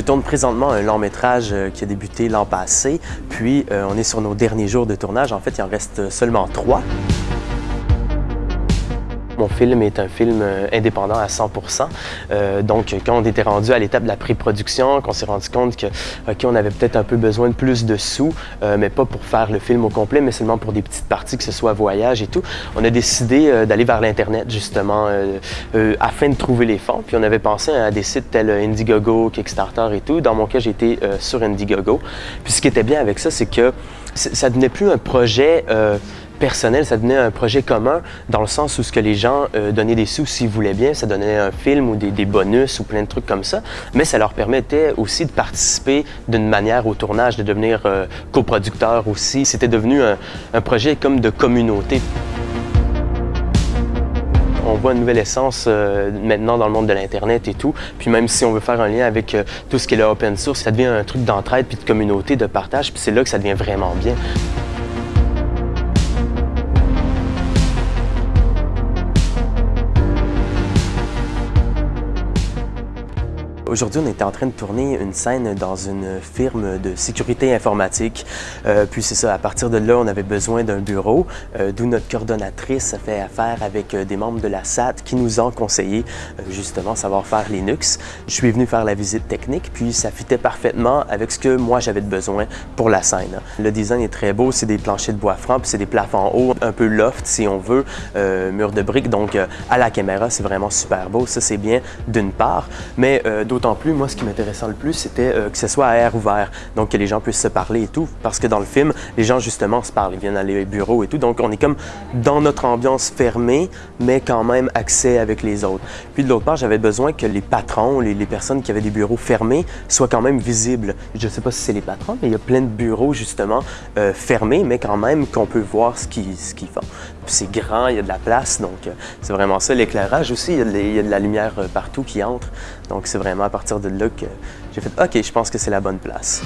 tourne présentement un long métrage euh, qui a débuté l'an passé, puis euh, on est sur nos derniers jours de tournage. En fait, il en reste seulement trois. Mon film est un film euh, indépendant à 100% euh, Donc, quand on était rendu à l'étape de la pré-production, qu'on s'est rendu compte que, OK, on avait peut-être un peu besoin de plus de sous, euh, mais pas pour faire le film au complet, mais seulement pour des petites parties, que ce soit voyage et tout, on a décidé d'aller vers l'Internet, justement, afin de trouver les fonds. Puis on avait pensé à des sites tels Indiegogo, Kickstarter et tout. Dans mon cas, j'étais sur Indiegogo. Puis ce qui était bien avec ça, c'est que ça devenait plus un projet personnel, ça devenait un projet commun dans le sens où ce que les gens euh, donnaient des sous s'ils voulaient bien, ça donnait un film ou des, bonus ou plein de trucs comme ça, mais ça leur permettait aussi de participer d'une manière au tournage, de devenir euh, coproducteur aussi. C'était devenu un, projet comme de communauté. On voit une nouvelle essence euh, maintenant dans le monde de l'Internet et tout. Puis même si on veut faire un lien avec tout ce qui est le open source, ça devient un truc d'entraide puis de communauté, de partage. Puis c'est là que ça devient vraiment bien. Aujourd'hui, on était en train de tourner une scène dans une firme de sécurité informatique. Euh, puis c'est ça, à partir de là, on avait besoin d'un bureau, euh, d'où notre coordonnatrice a fait affaire avec euh, des membres de la SAT qui nous ont conseillé justement savoir faire Linux. Je suis venu faire la visite technique, puis ça fitait parfaitement avec ce que moi j'avais besoin pour la scène. Le design est très beau, c'est des planchers de bois franc, puis c'est des plafonds hauts, un peu loft si on veut, mur de briques, donc à la caméra, c'est vraiment super beau. Ça, c'est bien d'une part, mais d'autre en plus, moi, ce qui m'intéressait le plus, c'était euh, que ce soit à air ouvert, donc que les gens puissent se parler et tout, parce que dans le film, les gens, justement, se parlent, ils viennent aller au bureau et tout, donc on est comme dans notre ambiance fermée, mais quand même accès avec les autres. Puis de l'autre part, j'avais besoin que les patrons, les, personnes qui avaient des bureaux fermés, soient quand même visibles. Je ne sais pas si c'est les patrons, mais il y a plein de bureaux, justement, euh, fermés, mais quand même qu'on peut voir ce qu'ils font. Puis c'est grand, il y a de la place, donc euh, c'est vraiment ça. L'éclairage aussi, il y, a de la lumière partout qui entre, donc c'est vraiment à partir de là que j'ai fait « OK, je pense que c'est la bonne place ».